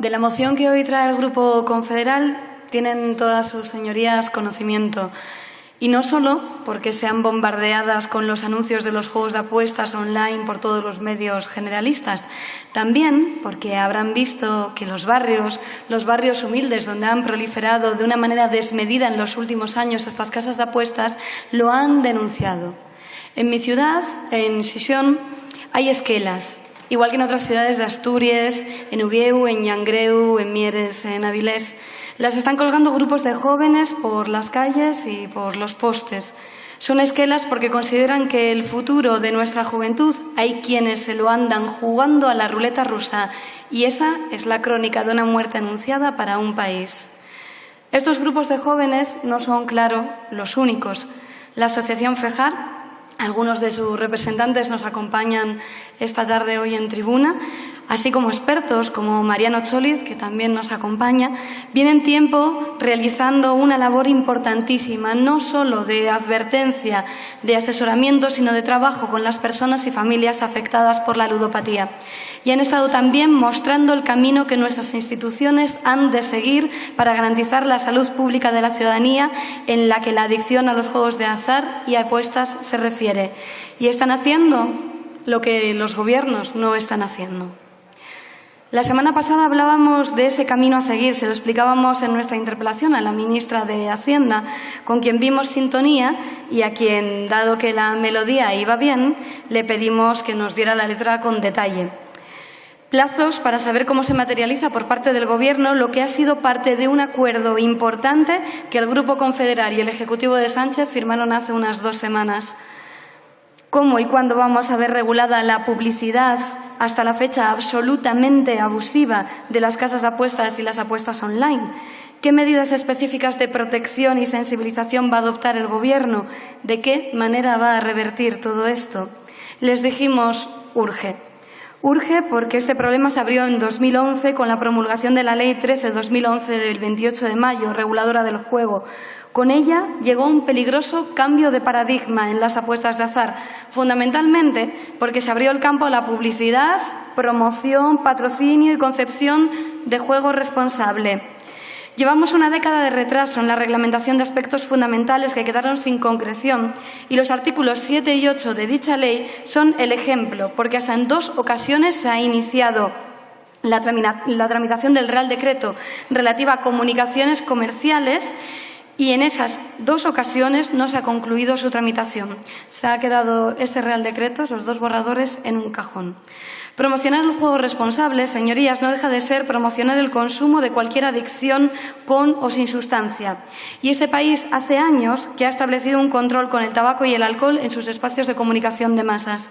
De la moción que hoy trae el Grupo Confederal tienen todas sus señorías conocimiento. Y no solo porque sean bombardeadas con los anuncios de los juegos de apuestas online por todos los medios generalistas, también porque habrán visto que los barrios, los barrios humildes donde han proliferado de una manera desmedida en los últimos años estas casas de apuestas, lo han denunciado. En mi ciudad, en Sisión, hay esquelas, igual que en otras ciudades de Asturias, en Ubieu, en Yangreu, en Mieres, en Avilés. Las están colgando grupos de jóvenes por las calles y por los postes. Son esquelas porque consideran que el futuro de nuestra juventud hay quienes se lo andan jugando a la ruleta rusa y esa es la crónica de una muerte anunciada para un país. Estos grupos de jóvenes no son, claro, los únicos. La Asociación FEJAR, algunos de sus representantes nos acompañan esta tarde hoy en tribuna, así como expertos como Mariano Choliz, que también nos acompaña, vienen tiempo realizando una labor importantísima, no solo de advertencia, de asesoramiento, sino de trabajo con las personas y familias afectadas por la ludopatía. Y han estado también mostrando el camino que nuestras instituciones han de seguir para garantizar la salud pública de la ciudadanía en la que la adicción a los juegos de azar y apuestas se refiere. Y están haciendo lo que los gobiernos no están haciendo. La semana pasada hablábamos de ese camino a seguir, se lo explicábamos en nuestra interpelación a la ministra de Hacienda, con quien vimos sintonía y a quien, dado que la melodía iba bien, le pedimos que nos diera la letra con detalle. Plazos para saber cómo se materializa por parte del Gobierno lo que ha sido parte de un acuerdo importante que el Grupo Confederal y el Ejecutivo de Sánchez firmaron hace unas dos semanas. ¿Cómo y cuándo vamos a ver regulada la publicidad hasta la fecha absolutamente abusiva de las casas de apuestas y las apuestas online. ¿Qué medidas específicas de protección y sensibilización va a adoptar el Gobierno? ¿De qué manera va a revertir todo esto? Les dijimos, urge. Urge porque este problema se abrió en 2011 con la promulgación de la Ley 13-2011 del 28 de mayo, reguladora del juego, con ella llegó un peligroso cambio de paradigma en las apuestas de azar, fundamentalmente porque se abrió el campo a la publicidad, promoción, patrocinio y concepción de juego responsable. Llevamos una década de retraso en la reglamentación de aspectos fundamentales que quedaron sin concreción y los artículos 7 y 8 de dicha ley son el ejemplo, porque hasta en dos ocasiones se ha iniciado la, tramitación del Real Decreto relativa a comunicaciones comerciales y en esas dos ocasiones no se ha concluido su tramitación. Se ha quedado ese Real Decreto, esos dos borradores, en un cajón. Promocionar el juego responsable, señorías, no deja de ser promocionar el consumo de cualquier adicción con o sin sustancia. Y este país hace años que ha establecido un control con el tabaco y el alcohol en sus espacios de comunicación de masas.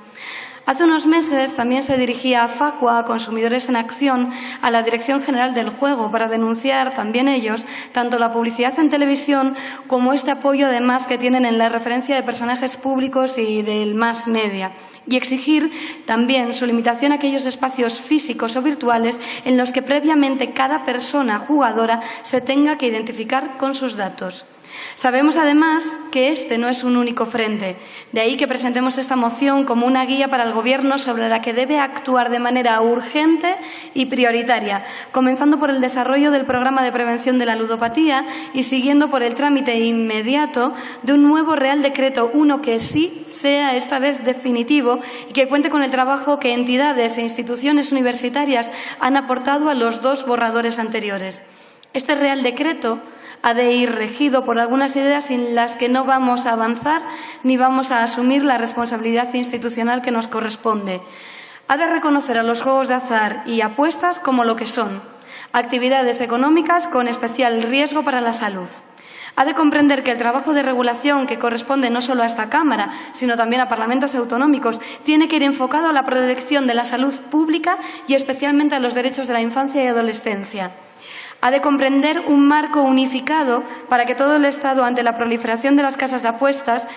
Hace unos meses también se dirigía a Facua, a Consumidores en Acción, a la Dirección General del Juego, para denunciar también ellos tanto la publicidad en televisión como este apoyo además que tienen en la referencia de personajes públicos y del más media y exigir también su limitación a aquellos espacios físicos o virtuales en los que previamente cada persona jugadora se tenga que identificar con sus datos. Sabemos además que este no es un único frente, de ahí que presentemos esta moción como una guía para el Gobierno sobre la que debe actuar de manera urgente y prioritaria, comenzando por el desarrollo del programa de prevención de la ludopatía y siguiendo por el trámite inmediato de un nuevo Real Decreto, uno que sí sea esta vez definitivo y que cuente con el trabajo que entidades e instituciones universitarias han aportado a los dos borradores anteriores. Este Real Decreto ha de ir regido por algunas ideas sin las que no vamos a avanzar ni vamos a asumir la responsabilidad institucional que nos corresponde. Ha de reconocer a los juegos de azar y apuestas como lo que son, actividades económicas con especial riesgo para la salud. Ha de comprender que el trabajo de regulación que corresponde no solo a esta Cámara, sino también a parlamentos autonómicos, tiene que ir enfocado a la protección de la salud pública y especialmente a los derechos de la infancia y adolescencia. Ha de comprender un marco unificado para que todo el Estado, ante la proliferación de las casas de apuestas,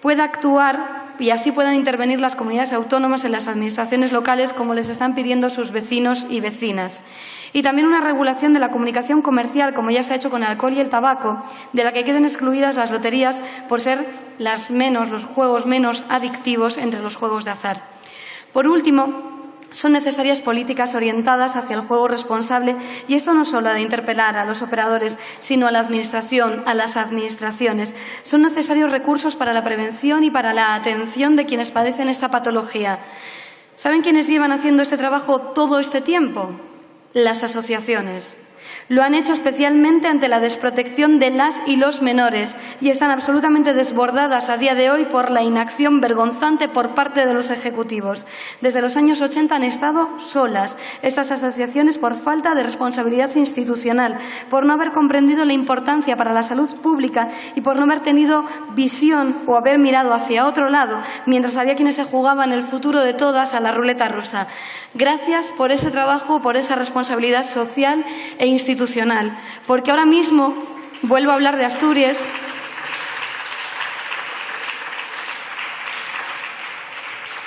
pueda actuar y así puedan intervenir las comunidades autónomas en las administraciones locales como les están pidiendo sus vecinos y vecinas. Y también una regulación de la comunicación comercial, como ya se ha hecho con el alcohol y el tabaco, de la que queden excluidas las loterías por ser las menos, los juegos menos adictivos entre los juegos de azar. Por último, son necesarias políticas orientadas hacia el juego responsable y esto no solo ha de interpelar a los operadores, sino a la Administración, a las administraciones. Son necesarios recursos para la prevención y para la atención de quienes padecen esta patología. ¿Saben quiénes llevan haciendo este trabajo todo este tiempo? Las asociaciones. Lo han hecho especialmente ante la desprotección de las y los menores y están absolutamente desbordadas a día de hoy por la inacción vergonzante por parte de los ejecutivos. Desde los años 80 han estado solas estas asociaciones por falta de responsabilidad institucional, por no haber comprendido la importancia para la salud pública y por no haber tenido visión o haber mirado hacia otro lado mientras había quienes se jugaban el futuro de todas a la ruleta rusa. Gracias por ese trabajo, por esa responsabilidad social e institucional porque ahora mismo vuelvo a hablar de Asturias.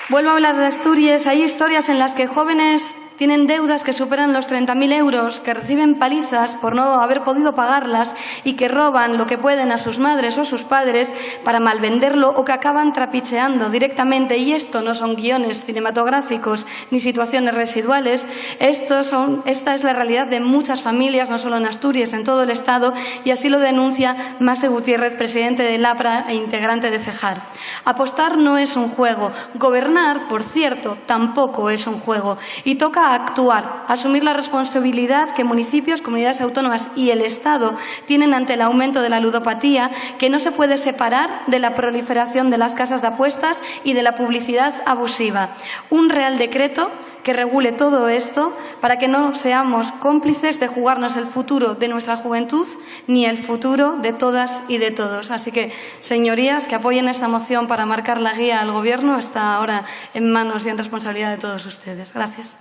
Vuelvo a hablar de Asturias. Hay historias en las que jóvenes tienen deudas que superan los 30.000 euros, que reciben palizas por no haber podido pagarlas y que roban lo que pueden a sus madres o sus padres para malvenderlo o que acaban trapicheando directamente. Y esto no son guiones cinematográficos ni situaciones residuales. Esto son, esta es la realidad de muchas familias, no solo en Asturias, en todo el Estado, y así lo denuncia Mase Gutiérrez, presidente de LAPRA e integrante de FEJAR. Apostar no es un juego. Gobernar, por cierto, tampoco es un juego. Y actuar, asumir la responsabilidad que municipios, comunidades autónomas y el Estado tienen ante el aumento de la ludopatía, que no se puede separar de la proliferación de las casas de apuestas y de la publicidad abusiva. Un real decreto que regule todo esto para que no seamos cómplices de jugarnos el futuro de nuestra juventud ni el futuro de todas y de todos. Así que, señorías, que apoyen esta moción para marcar la guía al Gobierno está ahora en manos y en responsabilidad de todos ustedes. Gracias.